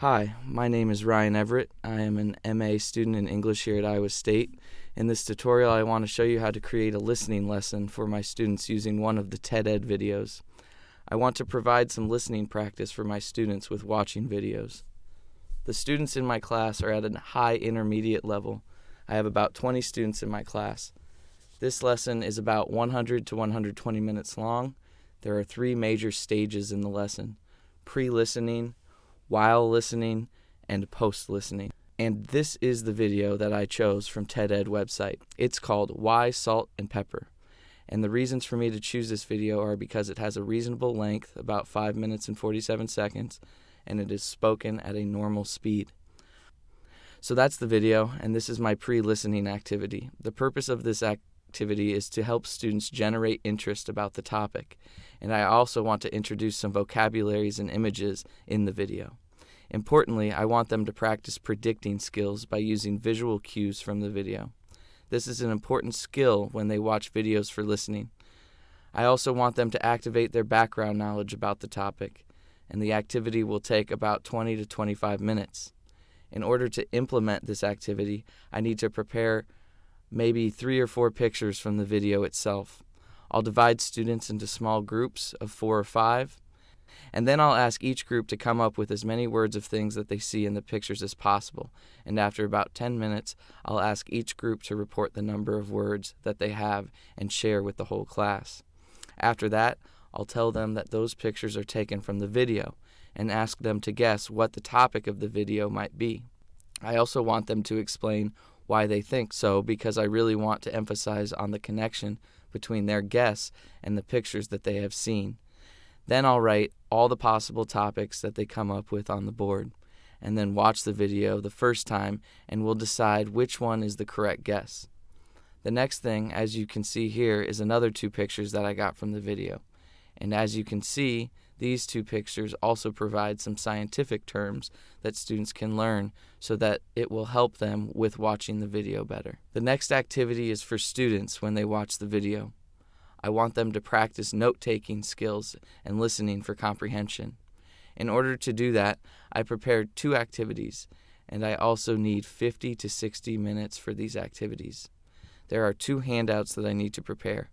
Hi, my name is Ryan Everett. I am an MA student in English here at Iowa State. In this tutorial, I want to show you how to create a listening lesson for my students using one of the TED Ed videos. I want to provide some listening practice for my students with watching videos. The students in my class are at a high intermediate level. I have about 20 students in my class. This lesson is about 100 to 120 minutes long. There are three major stages in the lesson pre-listening, while listening, and post listening. And this is the video that I chose from TED Ed website. It's called Why Salt and Pepper. And the reasons for me to choose this video are because it has a reasonable length, about 5 minutes and 47 seconds, and it is spoken at a normal speed. So that's the video, and this is my pre listening activity. The purpose of this activity is to help students generate interest about the topic, and I also want to introduce some vocabularies and images in the video. Importantly, I want them to practice predicting skills by using visual cues from the video. This is an important skill when they watch videos for listening. I also want them to activate their background knowledge about the topic, and the activity will take about 20 to 25 minutes. In order to implement this activity, I need to prepare maybe three or four pictures from the video itself. I'll divide students into small groups of four or five, and then I'll ask each group to come up with as many words of things that they see in the pictures as possible. And after about 10 minutes, I'll ask each group to report the number of words that they have and share with the whole class. After that, I'll tell them that those pictures are taken from the video and ask them to guess what the topic of the video might be. I also want them to explain why they think so because I really want to emphasize on the connection between their guess and the pictures that they have seen. Then I'll write all the possible topics that they come up with on the board, and then watch the video the first time and we'll decide which one is the correct guess. The next thing, as you can see here, is another two pictures that I got from the video. And as you can see, these two pictures also provide some scientific terms that students can learn so that it will help them with watching the video better. The next activity is for students when they watch the video. I want them to practice note taking skills and listening for comprehension. In order to do that, I prepared two activities, and I also need 50 to 60 minutes for these activities. There are two handouts that I need to prepare.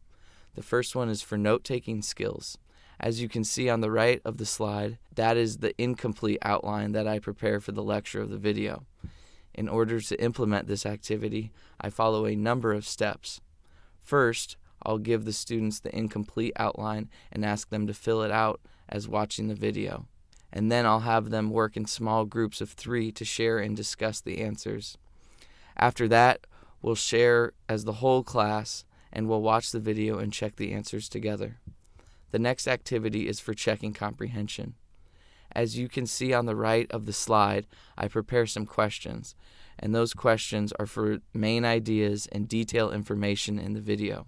The first one is for note taking skills. As you can see on the right of the slide, that is the incomplete outline that I prepare for the lecture of the video. In order to implement this activity, I follow a number of steps. First, I'll give the students the incomplete outline and ask them to fill it out as watching the video. And then I'll have them work in small groups of three to share and discuss the answers. After that, we'll share as the whole class and we'll watch the video and check the answers together. The next activity is for checking comprehension. As you can see on the right of the slide, I prepare some questions, and those questions are for main ideas and detailed information in the video.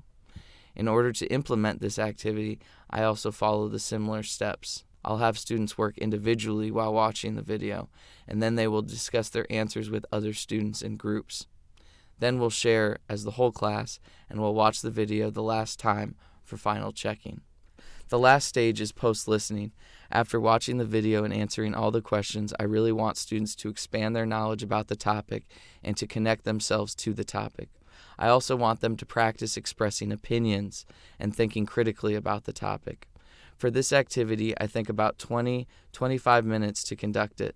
In order to implement this activity, I also follow the similar steps. I'll have students work individually while watching the video, and then they will discuss their answers with other students in groups. Then we'll share as the whole class, and we'll watch the video the last time for final checking. The last stage is post listening. After watching the video and answering all the questions, I really want students to expand their knowledge about the topic and to connect themselves to the topic. I also want them to practice expressing opinions and thinking critically about the topic. For this activity, I think about 20 25 minutes to conduct it.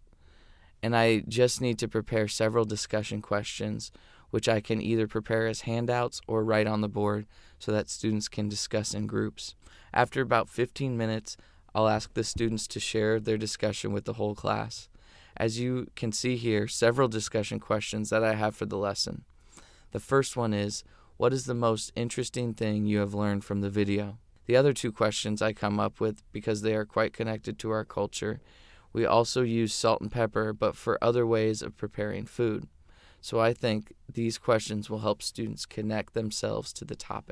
And I just need to prepare several discussion questions, which I can either prepare as handouts or write on the board so that students can discuss in groups. After about 15 minutes, I'll ask the students to share their discussion with the whole class. As you can see here, several discussion questions that I have for the lesson. The first one is, what is the most interesting thing you have learned from the video? The other two questions I come up with because they are quite connected to our culture. We also use salt and pepper, but for other ways of preparing food. So I think these questions will help students connect themselves to the topic.